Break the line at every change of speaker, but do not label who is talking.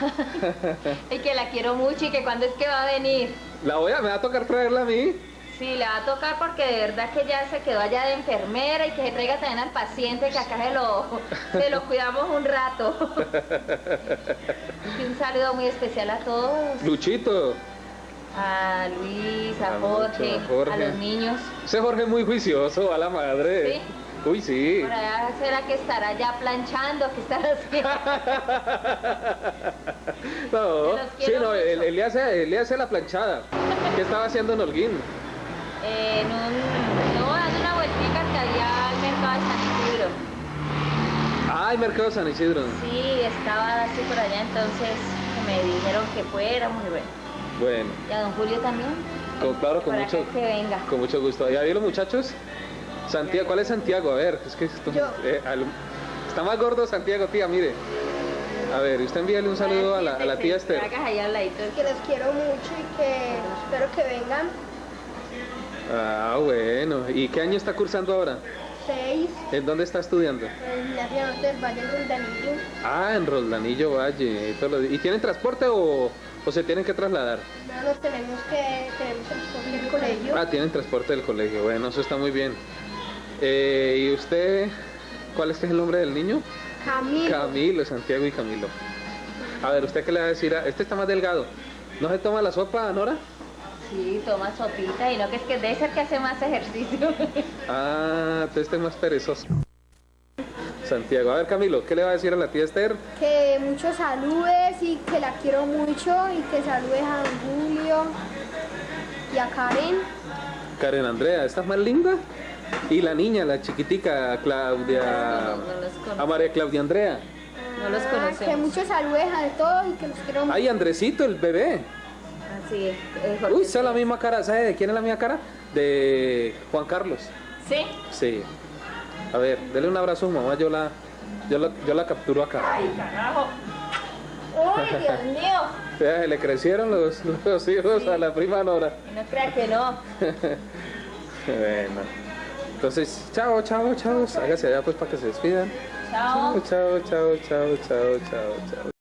y que la quiero mucho y que cuando es que va a venir.
La voy a, me va a tocar traerla a mí.
Sí, le va a tocar porque de verdad que ya se quedó allá de enfermera y que se traiga también al paciente que acá se lo, se lo cuidamos un rato. Y un saludo muy especial a todos.
Luchito.
A Luis, a
A
Jorge,
Jorge.
a los niños.
Ese Jorge es muy juicioso, a la madre.
¿Sí?
Uy, sí.
Por allá será que estará ya planchando, que estará haciendo.
No,
los
sí, no, él, él le hace, él le hace la planchada. ¿Qué estaba haciendo en Holguín?
en un, no, dando una vueltica que había al mercado de San Isidro.
Ah, el Mercado San Isidro.
Sí, estaba así por allá, entonces me dijeron que fuéramos y bueno.
Bueno,
Y a don Julio también.
con, claro, con
Para
mucho,
que venga.
con mucho gusto. ¿Ya vieron muchachos? Santiago, ¿cuál es Santiago? A ver, es que esto, eh, al- está más gordo Santiago, tía, mire. A ver, usted envíale un saludo a la, a la tía Esther.
Que los quiero mucho y que espero que vengan.
Ah, bueno. ¿Y qué año está cursando ahora?
Seis,
¿En dónde está estudiando?
en la ciudad del Valle del Danillo.
Ah, en Roldanillo Valle. y todos los- ¿Y tienen transporte o, o se tienen que trasladar?
No nos tenemos que, tenemos transporte del colegio.
Ah, tienen transporte del colegio. Bueno, eso está muy bien. Eh, ¿Y usted, cuál es el nombre del niño?
Camilo.
Camilo, Santiago y Camilo. A ver, ¿usted qué le va a decir? a- Este está más delgado. ¿No se toma la sopa, Nora?
Sí, toma sopita y no que es que debe ser que hace más ejercicio.
Ah, entonces este es más perezoso. Santiago. A ver, Camilo, ¿qué le va a decir a la tía Esther?
Que muchos saludes y que la quiero mucho y que saludes a don Julio y a Karen.
Karen Andrea, ¿estás más linda? Y la niña, la chiquitica, Claudia...
No, no.
A María Claudia Andrea.
No los
Ah,
conocemos.
que muchos saludes a todos y que los quiero mucho.
Ay, Andresito, el bebé.
Así es. eh, Jorge.
Uy, esa es la misma cara. ¿Sabe de quién es la misma cara? De Juan Carlos.
¿Sí?
Sí. A ver, dele un abrazo a su mamá. Yo la, yo la, yo la capturo acá.
Ay, carajo. Uy, Dios mío.
Vea, se le crecieron los, los hijos a la prima Nora.
No crea que no.
Bueno. Entonces, chao, chao, chao. Hágase allá pues para que se despidan. Chao, chao, chao, chao, chao, chao, chao.